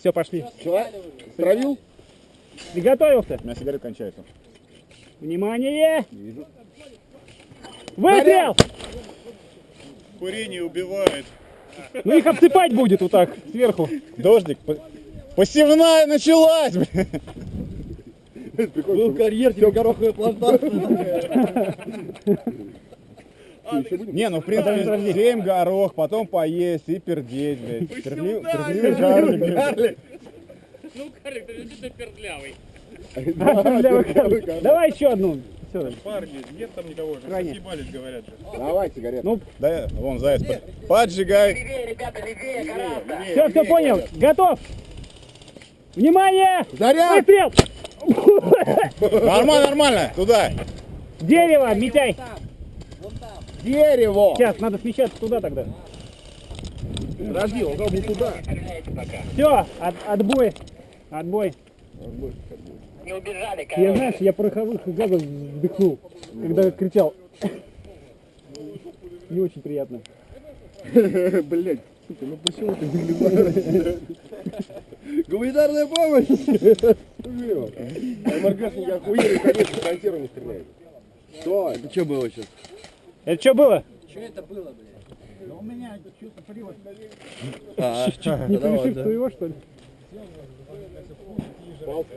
Все, пошли. Что? Травил? Приготовился. У меня сигарет кончается. Внимание! Вижу. Выстрел! Курение убивает. Ну их обсыпать будет вот так, сверху. Дождик. по- Посевная началась! блин. Был карьер, тебе гороховая плантация. Не, ну в принципе, семь горох, потом поесть и пердеть, блядь. Пердли- Пердливый блядь. Ну, Карлик, ты действительно пердлявый. Давай еще одну. Парни, нет там никого. Крайне. Съебались, говорят же. Давай сигарету. Ну, Да, вон заяц. под- Поджигай. все, все понял. Готов. Внимание! Заряд! Выстрел! Нормально, нормально. Туда. Дерево, Митяй. Дерево. Сейчас, надо смещаться туда тогда. Подожди, он был туда. Все, от, отбой. Отбой. Не убежали, Я знаешь, я пороховых газов вдохнул, когда кричал. Не очень приятно. Блять, сука, ну почему ты выглядишь? Гуманитарная помощь! МРГшники охуели, конечно, консервы не стреляют. Что? Это что было сейчас? Это что было? А, Не превышив своего, что ли?